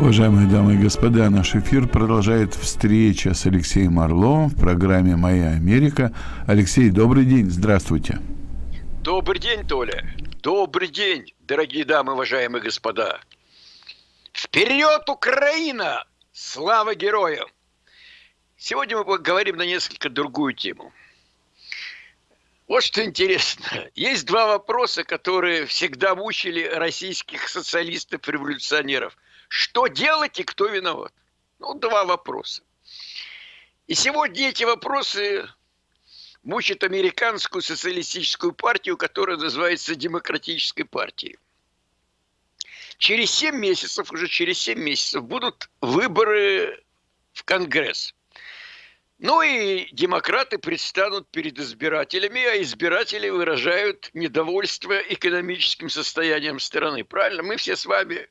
Уважаемые дамы и господа, наш эфир продолжает встреча с Алексеем Орловым в программе «Моя Америка». Алексей, добрый день, здравствуйте. Добрый день, Толя. Добрый день, дорогие дамы, уважаемые господа. Вперед, Украина! Слава героям! Сегодня мы поговорим на несколько другую тему. Вот что интересно. Есть два вопроса, которые всегда мучили российских социалистов-революционеров – что делать и кто виноват? Ну, два вопроса. И сегодня эти вопросы мучат американскую социалистическую партию, которая называется Демократической партией. Через 7 месяцев, уже через 7 месяцев будут выборы в Конгресс. Ну и демократы предстанут перед избирателями, а избиратели выражают недовольство экономическим состоянием страны. Правильно? Мы все с вами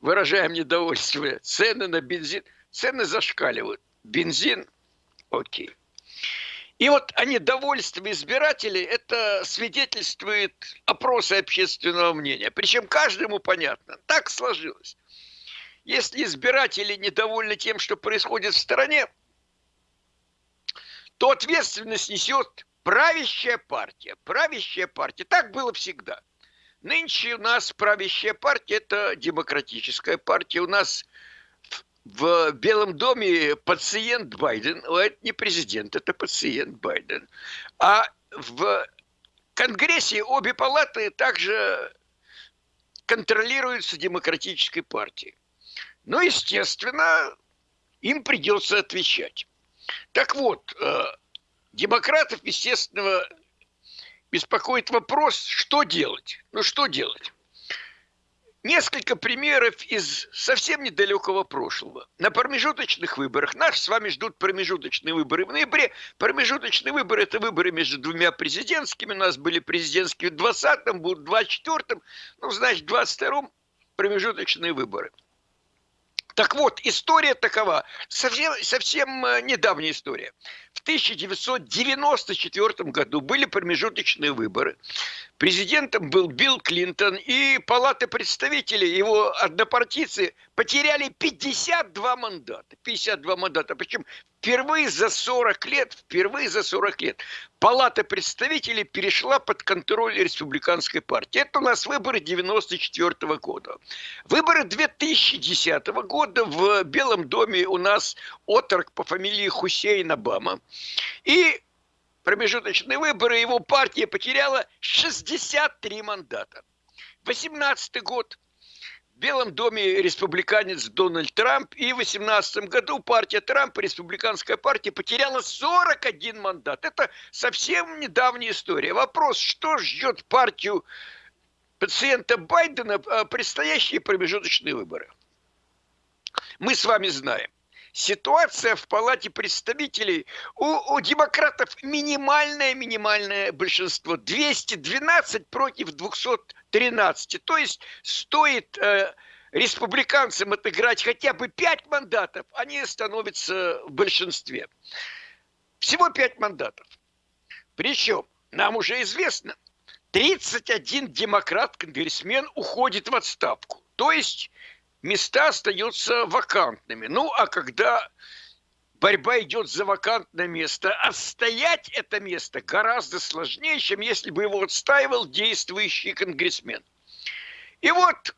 выражаем недовольство. Цены на бензин, цены зашкаливают. Бензин, окей. И вот о недовольстве избирателей это свидетельствует опросы общественного мнения. Причем каждому понятно. Так сложилось. Если избиратели недовольны тем, что происходит в стране, то ответственность несет правящая партия. Правящая партия. Так было всегда. Нынче у нас правящая партия – это демократическая партия. У нас в Белом доме пациент Байден, это не президент, это пациент Байден. А в Конгрессе обе палаты также контролируются демократической партией. Ну, естественно, им придется отвечать. Так вот, э, демократов, естественно, беспокоит вопрос, что делать. Ну, что делать? Несколько примеров из совсем недалекого прошлого. На промежуточных выборах, нас с вами ждут промежуточные выборы в ноябре. Промежуточные выборы – это выборы между двумя президентскими. У нас были президентские в 20-м, будут в 24-м. Ну, значит, в 22-м промежуточные выборы – так вот, история такова, совсем, совсем э, недавняя история. В 1994 году были промежуточные выборы. Президентом был Билл Клинтон, и Палата представителей, его однопартийцы, потеряли 52 мандата. 52 мандата. Причем впервые за 40 лет, впервые за 40 лет Палата представителей перешла под контроль республиканской партии. Это у нас выборы 94 года. Выборы 2010 года в Белом доме у нас отрок по фамилии Хусейн Обама. И промежуточные выборы его партия потеряла 63 мандата. 18 год в Белом доме республиканец Дональд Трамп, и в 2018 году партия Трампа, республиканская партия, потеряла 41 мандат. Это совсем недавняя история. Вопрос, что ждет партию пациента Байдена а, предстоящие промежуточные выборы? Мы с вами знаем. Ситуация в Палате представителей. У, у демократов минимальное минимальное большинство 212 против 213 то есть стоит э, республиканцам отыграть хотя бы 5 мандатов они становятся в большинстве. Всего 5 мандатов. Причем нам уже известно 31 демократ-конгрессмен уходит в отставку. То есть места остаются вакантными. Ну, а когда борьба идет за вакантное место, отстоять это место гораздо сложнее, чем если бы его отстаивал действующий конгрессмен. И вот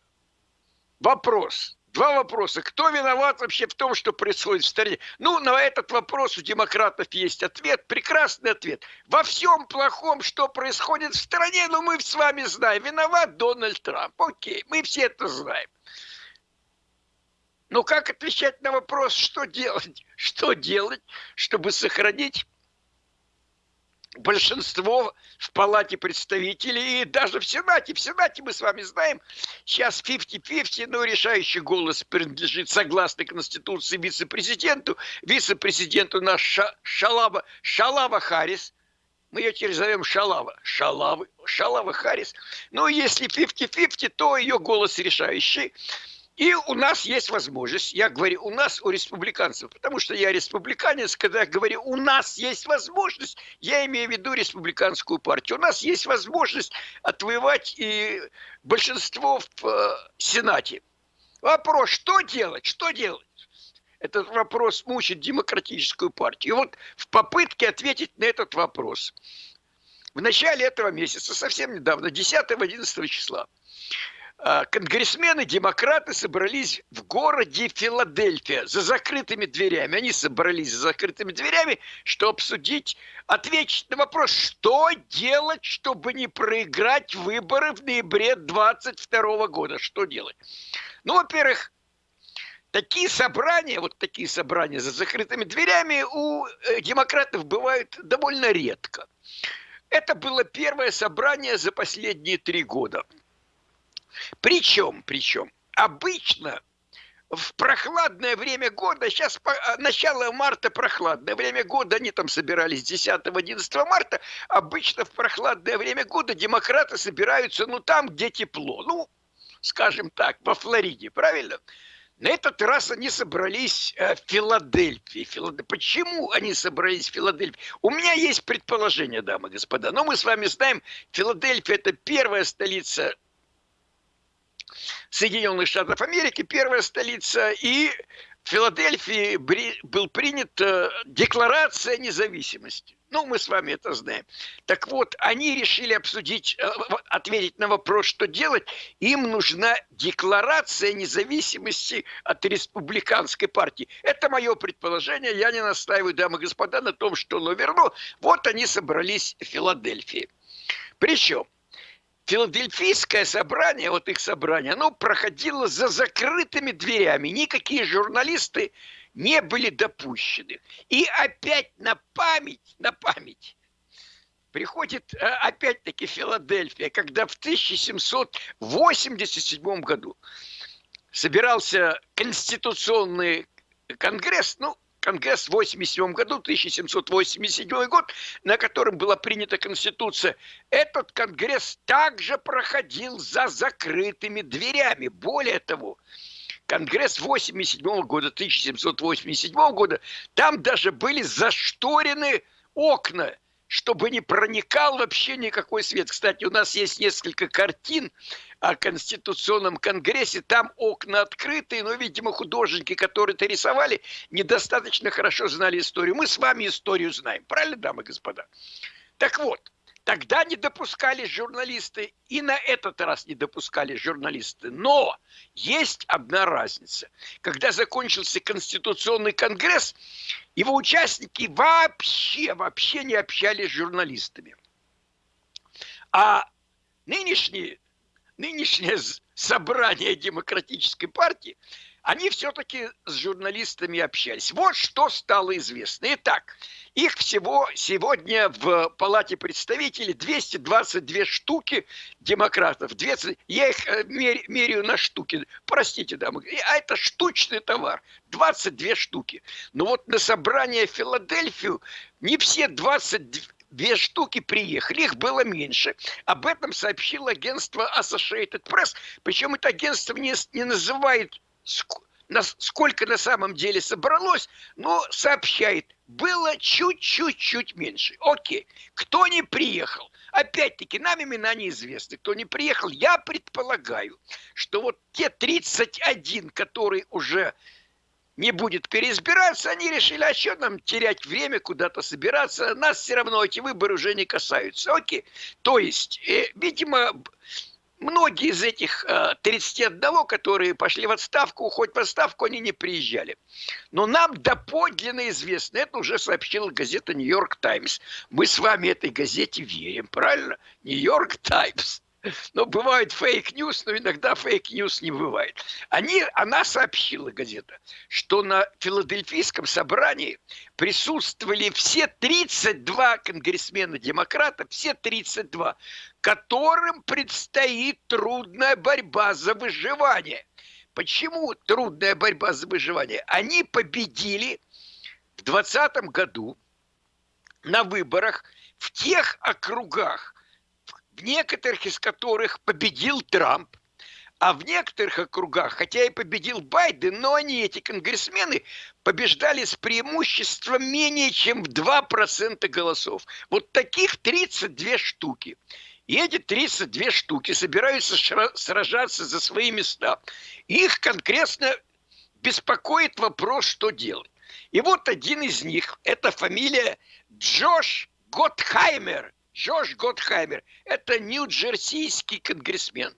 вопрос. Два вопроса. Кто виноват вообще в том, что происходит в стране? Ну, на этот вопрос у демократов есть ответ, прекрасный ответ. Во всем плохом, что происходит в стране, ну, мы с вами знаем. Виноват Дональд Трамп. Окей, мы все это знаем. Но как отвечать на вопрос, что делать? Что делать, чтобы сохранить большинство в Палате представителей и даже в Сенате. В Сенате мы с вами знаем, сейчас 50-50, но решающий голос принадлежит, согласно Конституции, вице-президенту. Вице-президент у нас Ша Шалава, Шалава Харрис. Мы ее теперь зовем Шалава. Шалава, Шалава Харрис. Но если 50-50, то ее голос решающий. И у нас есть возможность, я говорю, у нас, у республиканцев, потому что я республиканец, когда я говорю, у нас есть возможность, я имею в виду республиканскую партию, у нас есть возможность отвоевать и большинство в э, Сенате. Вопрос, что делать, что делать? Этот вопрос мучит демократическую партию. И вот в попытке ответить на этот вопрос в начале этого месяца, совсем недавно, 10-11 числа, конгрессмены-демократы собрались в городе Филадельфия за закрытыми дверями. Они собрались за закрытыми дверями, чтобы обсудить, ответить на вопрос, что делать, чтобы не проиграть выборы в ноябре 22 года. Что делать? Ну, во-первых, такие собрания, вот такие собрания за закрытыми дверями у э, демократов бывают довольно редко. Это было первое собрание за последние три года. Причем, причем, обычно в прохладное время года, сейчас а, начало марта прохладное время года, они там собирались 10-11 марта, обычно в прохладное время года демократы собираются, ну, там, где тепло, ну, скажем так, во Флориде, правильно? На этот раз они собрались э, в Филадельфии. Филад... Почему они собрались в Филадельфии? У меня есть предположение, дамы и господа. Но мы с вами знаем, Филадельфия – это первая столица Соединенных Штатов Америки, первая столица, и в Филадельфии был принята декларация независимости. Ну, мы с вами это знаем. Так вот, они решили обсудить, э, ответить на вопрос, что делать. Им нужна декларация независимости от республиканской партии. Это мое предположение. Я не настаиваю, дамы и господа, на том, что оно верно. Вот они собрались в Филадельфии. Причем Филадельфийское собрание, вот их собрание, оно проходило за закрытыми дверями. Никакие журналисты не были допущены. И опять на память, на память приходит э, опять-таки Филадельфия, когда в 1787 году собирался конституционный конгресс, ну, Конгресс в 87 году, 1787 год, на котором была принята Конституция, этот Конгресс также проходил за закрытыми дверями. Более того, Конгресс 87 года, 1787 года, там даже были зашторены окна, чтобы не проникал вообще никакой свет. Кстати, у нас есть несколько картин о Конституционном Конгрессе, там окна открытые, но, видимо, художники, которые это рисовали, недостаточно хорошо знали историю. Мы с вами историю знаем, правильно, дамы и господа? Так вот, Тогда не допускали журналисты, и на этот раз не допускали журналисты. Но есть одна разница. Когда закончился Конституционный конгресс, его участники вообще, вообще не общались с журналистами. А нынешние, нынешнее собрание Демократической партии – они все-таки с журналистами общались. Вот что стало известно. Итак, их всего сегодня в Палате представителей 222 штуки демократов. 200, я их э, меряю на штуки. Простите, дамы. А это штучный товар. 22 штуки. Но вот на собрание в Филадельфию не все 22 две штуки приехали, их было меньше. Об этом сообщило агентство Associated Press. Причем это агентство не, не называет сколько на самом деле собралось, но сообщает, было чуть-чуть-чуть меньше. Окей, кто не приехал? Опять-таки, нам имена неизвестны. Кто не приехал, я предполагаю, что вот те 31, которые уже не будет переизбираться, они решили, а что нам терять время, куда-то собираться, нас все равно эти выборы уже не касаются. Окей, то есть, э, видимо, Многие из этих 31, э, которые пошли в отставку, хоть в отставку они не приезжали. Но нам доподлинно известно, это уже сообщила газета «Нью-Йорк Таймс». Мы с вами этой газете верим, правильно? «Нью-Йорк Таймс». Но бывает fake news, но иногда fake news не бывает. Они, она сообщила, газета, что на филадельфийском собрании присутствовали все 32 конгрессмена-демократа, все 32, которым предстоит трудная борьба за выживание. Почему трудная борьба за выживание? Они победили в 2020 году на выборах в тех округах, некоторых из которых победил Трамп, а в некоторых округах, хотя и победил Байден, но они, эти конгрессмены, побеждали с преимуществом менее чем в 2% голосов. Вот таких 32 штуки. И эти 32 штуки собираются сражаться за свои места. Их конкретно беспокоит вопрос, что делать. И вот один из них, это фамилия Джош Готхаймер. Джош Готхаймер. Это нью-джерсийский конгрессмен.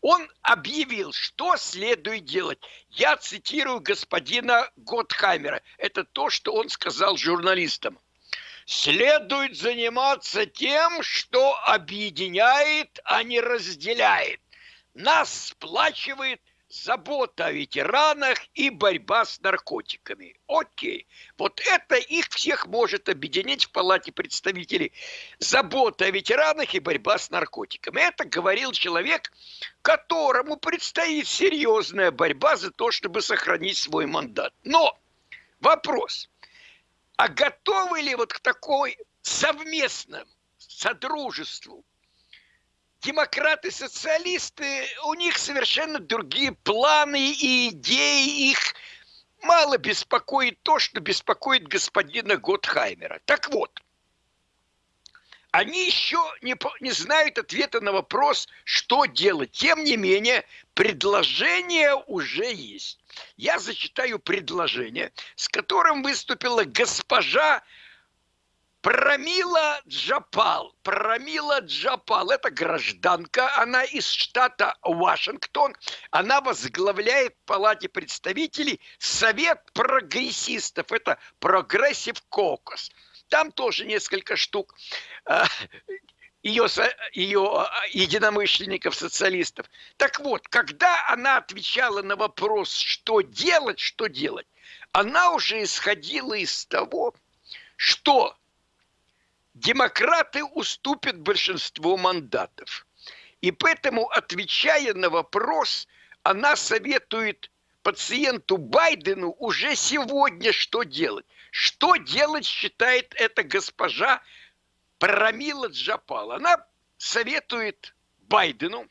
Он объявил, что следует делать. Я цитирую господина Готхаймера. Это то, что он сказал журналистам. Следует заниматься тем, что объединяет, а не разделяет. Нас сплачивает – забота о ветеранах и борьба с наркотиками. Окей. Вот это их всех может объединить в Палате представителей. Забота о ветеранах и борьба с наркотиками. Это говорил человек, которому предстоит серьезная борьба за то, чтобы сохранить свой мандат. Но вопрос. А готовы ли вот к такой совместному содружеству демократы-социалисты, у них совершенно другие планы и идеи, их мало беспокоит то, что беспокоит господина Готхаймера. Так вот, они еще не, не знают ответа на вопрос, что делать. Тем не менее, предложение уже есть. Я зачитаю предложение, с которым выступила госпожа Прамила Джаяпал. Прамила Джаяпал. Это гражданка. Она из штата Вашингтон. Она возглавляет в Палате представителей Совет прогрессистов. Это Progressive Caucus. Там тоже несколько штук ее, ее единомышленников, социалистов. Так вот, когда она отвечала на вопрос, что делать, что делать, она уже исходила из того, что демократы уступят большинство мандатов. И поэтому, отвечая на вопрос, она советует пациенту Байдену уже сегодня что делать. Что делать, считает эта госпожа Парамила Джапал. Она советует Байдену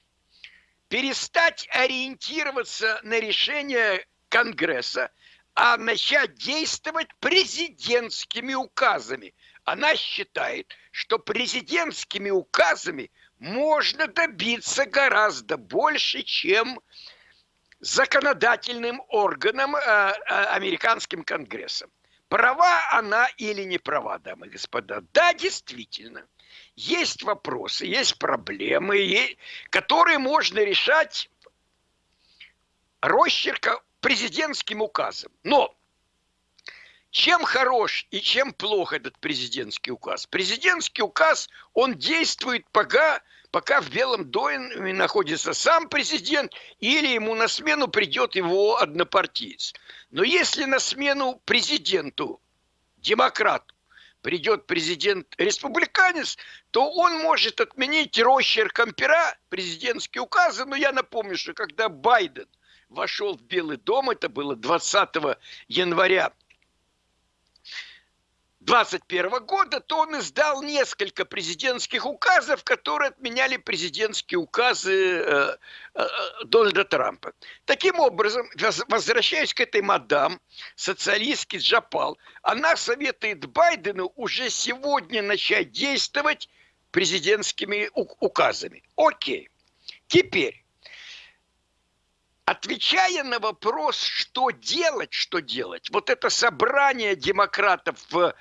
перестать ориентироваться на решение Конгресса, а начать действовать президентскими указами – она считает, что президентскими указами можно добиться гораздо больше, чем законодательным органом, э, э, американским конгрессом. Права она или не права, дамы и господа? Да, действительно. Есть вопросы, есть проблемы, которые можно решать росчерка президентским указом. Но чем хорош и чем плох этот президентский указ? Президентский указ, он действует пока, пока в Белом доме находится сам президент или ему на смену придет его однопартиец. Но если на смену президенту, демократу, придет президент-республиканец, то он может отменить росчерком пера президентские указы. Но я напомню, что когда Байден вошел в Белый дом, это было 20 января 2021 года, то он издал несколько президентских указов, которые отменяли президентские указы э, э, Дональда Трампа. Таким образом, возвращаясь к этой мадам, социалистский Джапал, она советует Байдену уже сегодня начать действовать президентскими указами. Окей. Теперь, отвечая на вопрос, что делать, что делать, вот это собрание демократов в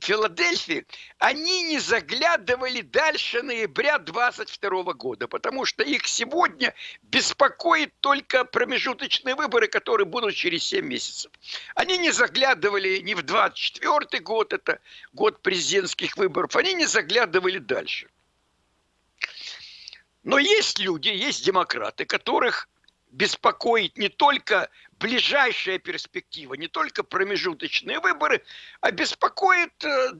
Филадельфии, они не заглядывали дальше ноября 22 года, потому что их сегодня беспокоит только промежуточные выборы, которые будут через 7 месяцев. Они не заглядывали ни в 24 год, это год президентских выборов, они не заглядывали дальше. Но есть люди, есть демократы, которых беспокоит не только ближайшая перспектива, не только промежуточные выборы, а беспокоит э,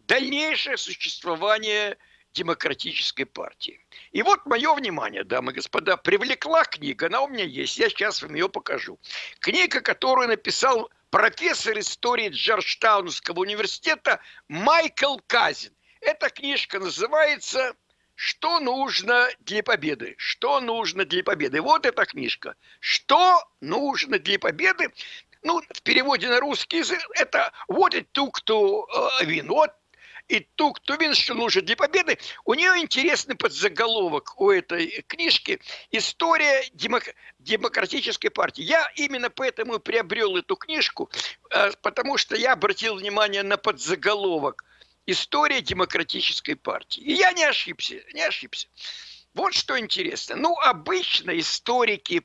дальнейшее существование демократической партии. И вот мое внимание, дамы и господа, привлекла книга, она у меня есть, я сейчас вам ее покажу. Книга, которую написал профессор истории Джорджтаунского университета Майкл Казин. Эта книжка называется что нужно для победы? Что нужно для победы? Вот эта книжка. Что нужно для победы? Ну, в переводе на русский язык это what it took to win. Вот и тук тувин, что нужно для победы. У нее интересный подзаголовок у этой книжки «История демок... демократической партии». Я именно поэтому и приобрел эту книжку, э, потому что я обратил внимание на подзаголовок «История демократической партии». И я не ошибся, не ошибся. Вот что интересно. Ну, обычно историки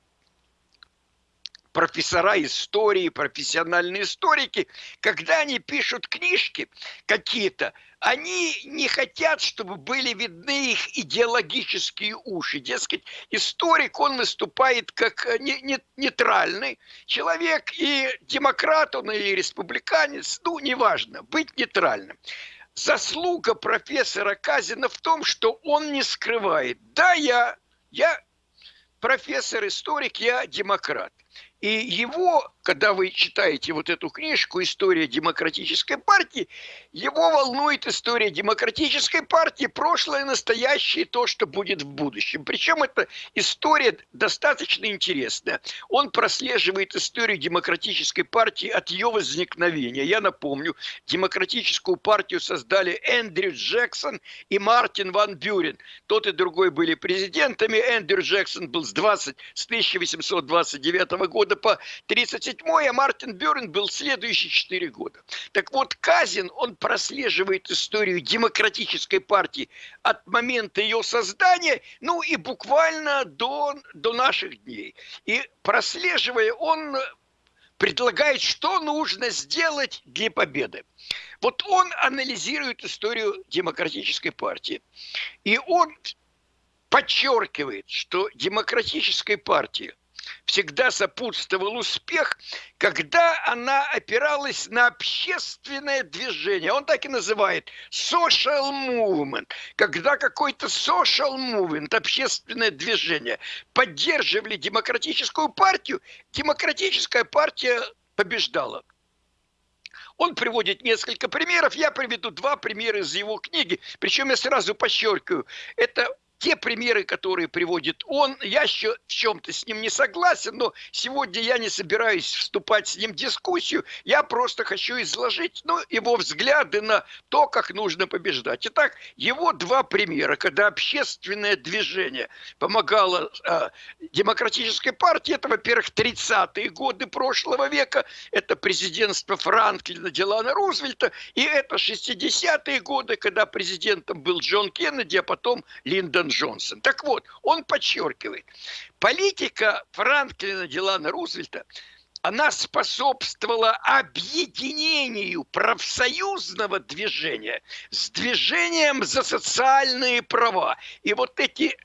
профессора истории, профессиональные историки, когда они пишут книжки какие-то, они не хотят, чтобы были видны их идеологические уши. Дескать, историк, он выступает как э, не, не, нейтральный человек, и демократ он, и республиканец, ну, неважно, быть нейтральным. Заслуга профессора Казина в том, что он не скрывает. Да, я, я профессор-историк, я демократ. И его, когда вы читаете вот эту книжку «История демократической партии», его волнует история демократической партии, прошлое, настоящее, то, что будет в будущем. Причем эта история достаточно интересная. Он прослеживает историю демократической партии от ее возникновения. Я напомню, демократическую партию создали Эндрю Джексон и Мартин Ван Бюрен. Тот и другой были президентами. Эндрю Джексон был с, 20, с 1829 года года по 37 а Мартин Бюрн был следующие 4 года. Так вот, Казин, он прослеживает историю демократической партии от момента ее создания, ну и буквально до, до наших дней. И прослеживая, он предлагает, что нужно сделать для победы. Вот он анализирует историю демократической партии. И он подчеркивает, что демократической партии – всегда сопутствовал успех, когда она опиралась на общественное движение. Он так и называет social movement. Когда какой-то social movement, общественное движение, поддерживали демократическую партию, демократическая партия побеждала. Он приводит несколько примеров, я приведу два примера из его книги, причем я сразу подчеркиваю, это те примеры, которые приводит он, я еще в чем-то с ним не согласен, но сегодня я не собираюсь вступать с ним в дискуссию, я просто хочу изложить ну, его взгляды на то, как нужно побеждать. Итак, его два примера, когда общественное движение помогало э, демократической партии, это, во-первых, 30-е годы прошлого века, это президентство Франклина Делана Рузвельта, и это 60-е годы, когда президентом был Джон Кеннеди, а потом Линдон Джонсон. Так вот, он подчеркивает, политика Франклина Делана Рузвельта она способствовала объединению профсоюзного движения с движением за социальные права. И вот эти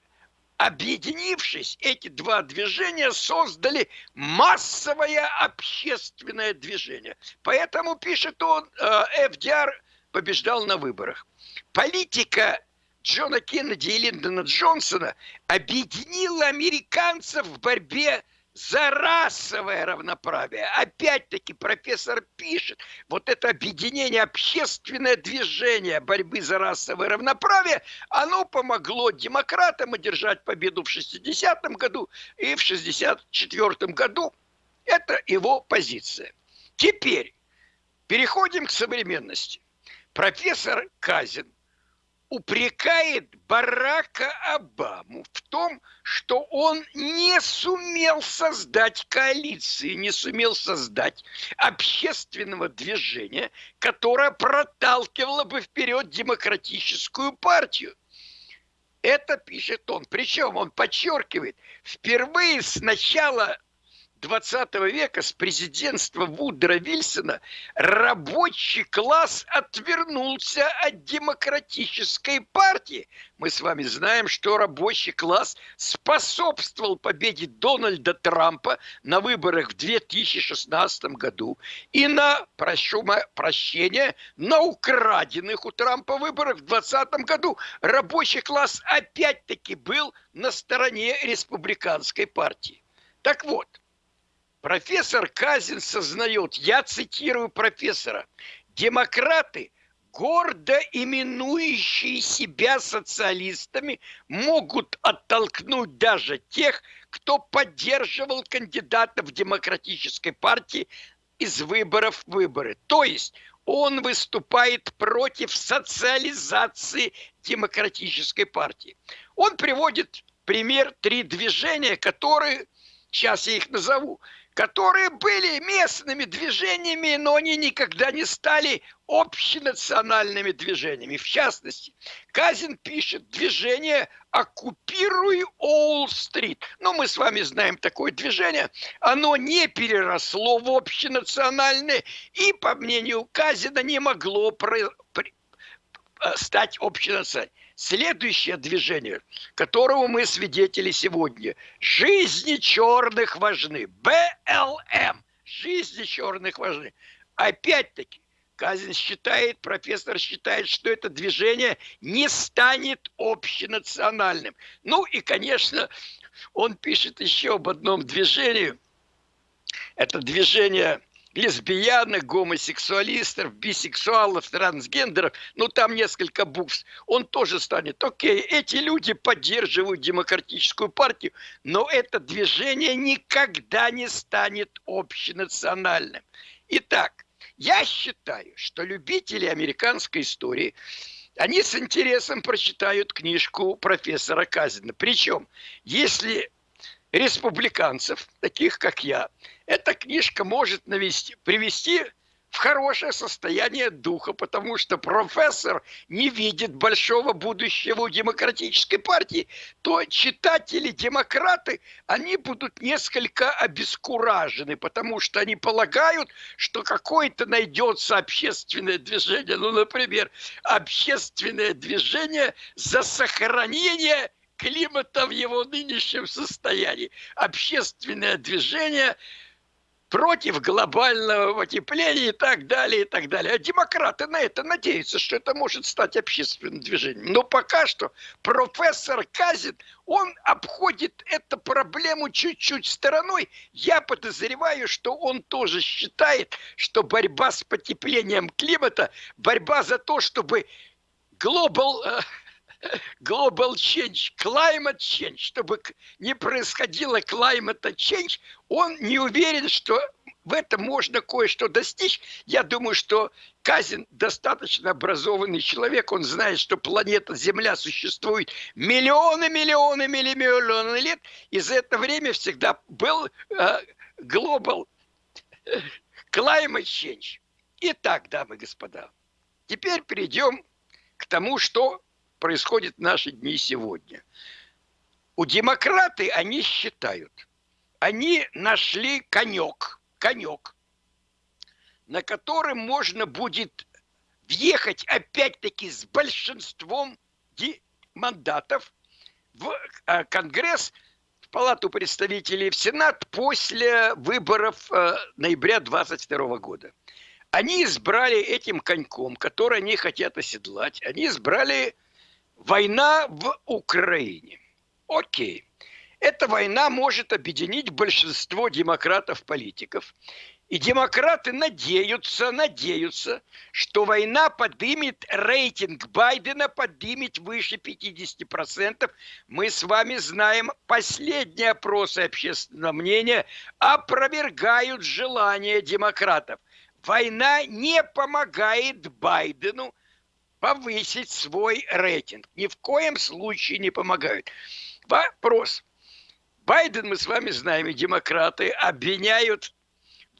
объединившись, эти два движения создали массовое общественное движение. Поэтому, пишет он, э, ФДР побеждал на выборах. Политика Джона Кеннеди и Линдона Джонсона объединила американцев в борьбе за расовое равноправие. Опять-таки профессор пишет, вот это объединение, общественное движение борьбы за расовое равноправие, оно помогло демократам одержать победу в 60-м году и в 64-м году. Это его позиция. Теперь переходим к современности. Профессор Казин упрекает Барака Обаму в том, что он не сумел создать коалиции, не сумел создать общественного движения, которое проталкивало бы вперед демократическую партию. Это пишет он. Причем он подчеркивает, впервые с начала 20 века с президентства Вудра Вильсона рабочий класс отвернулся от демократической партии. Мы с вами знаем, что рабочий класс способствовал победе Дональда Трампа на выборах в 2016 году и на, прошу прощения, на украденных у Трампа выборах в 2020 году. Рабочий класс опять-таки был на стороне республиканской партии. Так вот, Профессор Казин сознает, я цитирую профессора, демократы, гордо именующие себя социалистами, могут оттолкнуть даже тех, кто поддерживал кандидатов демократической партии из выборов в выборы. То есть он выступает против социализации демократической партии. Он приводит пример три движения, которые, сейчас я их назову, которые были местными движениями, но они никогда не стали общенациональными движениями. В частности, Казин пишет движение «Оккупируй Олл-стрит». Ну, мы с вами знаем такое движение. Оно не переросло в общенациональное и, по мнению Казина, не могло. Э, стать общенациональным. Следующее движение, которого мы свидетели сегодня. Жизни черных важны. БЛМ. Жизни черных важны. Опять-таки, Казин считает, профессор считает, что это движение не станет общенациональным. Ну и, конечно, он пишет еще об одном движении. Это движение лесбиянок, гомосексуалистов, бисексуалов, трансгендеров, ну там несколько букв, он тоже станет. Окей, эти люди поддерживают демократическую партию, но это движение никогда не станет общенациональным. Итак, я считаю, что любители американской истории, они с интересом прочитают книжку профессора Казина. Причем, если республиканцев, таких как я, эта книжка может навести, привести в хорошее состояние духа, потому что профессор не видит большого будущего у демократической партии, то читатели-демократы, они будут несколько обескуражены, потому что они полагают, что какое-то найдется общественное движение, ну, например, общественное движение за сохранение климата в его нынешнем состоянии. Общественное движение против глобального потепления и так далее, и так далее. А демократы на это надеются, что это может стать общественным движением. Но пока что профессор Казин, он обходит эту проблему чуть-чуть стороной. Я подозреваю, что он тоже считает, что борьба с потеплением климата, борьба за то, чтобы global э, global change, climate change, чтобы не происходило climate change, он не уверен, что в этом можно кое-что достичь. Я думаю, что Казин достаточно образованный человек, он знает, что планета Земля существует миллионы, миллионы, миллионы лет, и за это время всегда был э, global climate change. Итак, дамы и господа, теперь перейдем к тому, что происходит в наши дни сегодня. У демократы они считают, они нашли конек, конек, на котором можно будет въехать опять-таки с большинством мандатов в а, Конгресс, в Палату представителей, в Сенат после выборов э, ноября 22 года. Они избрали этим коньком, который они хотят оседлать, они избрали Война в Украине. Окей. Эта война может объединить большинство демократов-политиков. И демократы надеются, надеются, что война поднимет рейтинг Байдена, поднимет выше 50%. Мы с вами знаем, последние опросы общественного мнения опровергают желание демократов. Война не помогает Байдену повысить свой рейтинг. Ни в коем случае не помогают. Вопрос. Байден, мы с вами знаем, и демократы обвиняют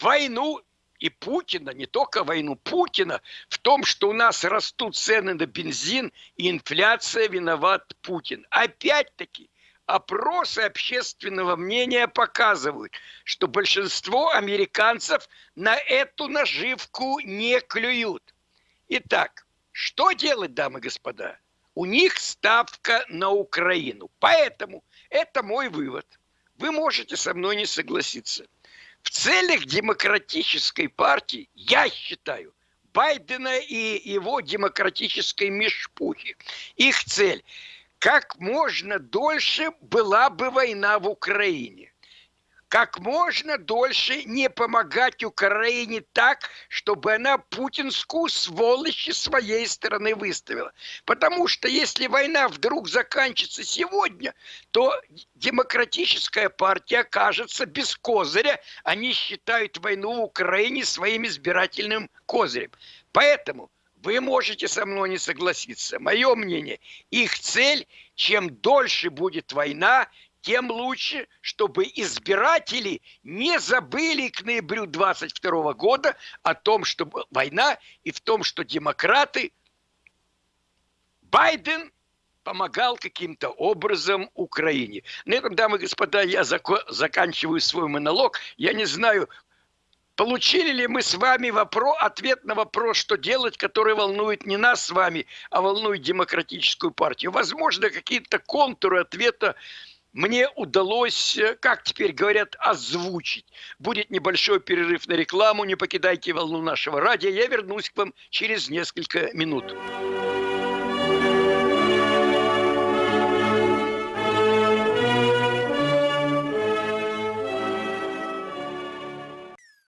войну и Путина, не только войну, Путина в том, что у нас растут цены на бензин и инфляция виноват Путин. Опять-таки, опросы общественного мнения показывают, что большинство американцев на эту наживку не клюют. Итак, что делать, дамы и господа? У них ставка на Украину. Поэтому это мой вывод. Вы можете со мной не согласиться. В целях демократической партии, я считаю, Байдена и его демократической мешпухи, их цель, как можно дольше была бы война в Украине как можно дольше не помогать Украине так, чтобы она путинскую сволочь своей стороны выставила. Потому что если война вдруг заканчивается сегодня, то демократическая партия окажется без козыря. Они считают войну в Украине своим избирательным козырем. Поэтому вы можете со мной не согласиться. Мое мнение, их цель, чем дольше будет война, тем лучше, чтобы избиратели не забыли к ноябрю 22 года о том, что война и в том, что демократы, Байден помогал каким-то образом Украине. На этом, дамы и господа, я заканчиваю свой монолог. Я не знаю, Получили ли мы с вами вопрос, ответ на вопрос, что делать, который волнует не нас с вами, а волнует демократическую партию? Возможно, какие-то контуры ответа мне удалось, э, как теперь говорят, озвучить. Будет небольшой перерыв на рекламу, не покидайте волну нашего радио. Я вернусь к вам через несколько минут.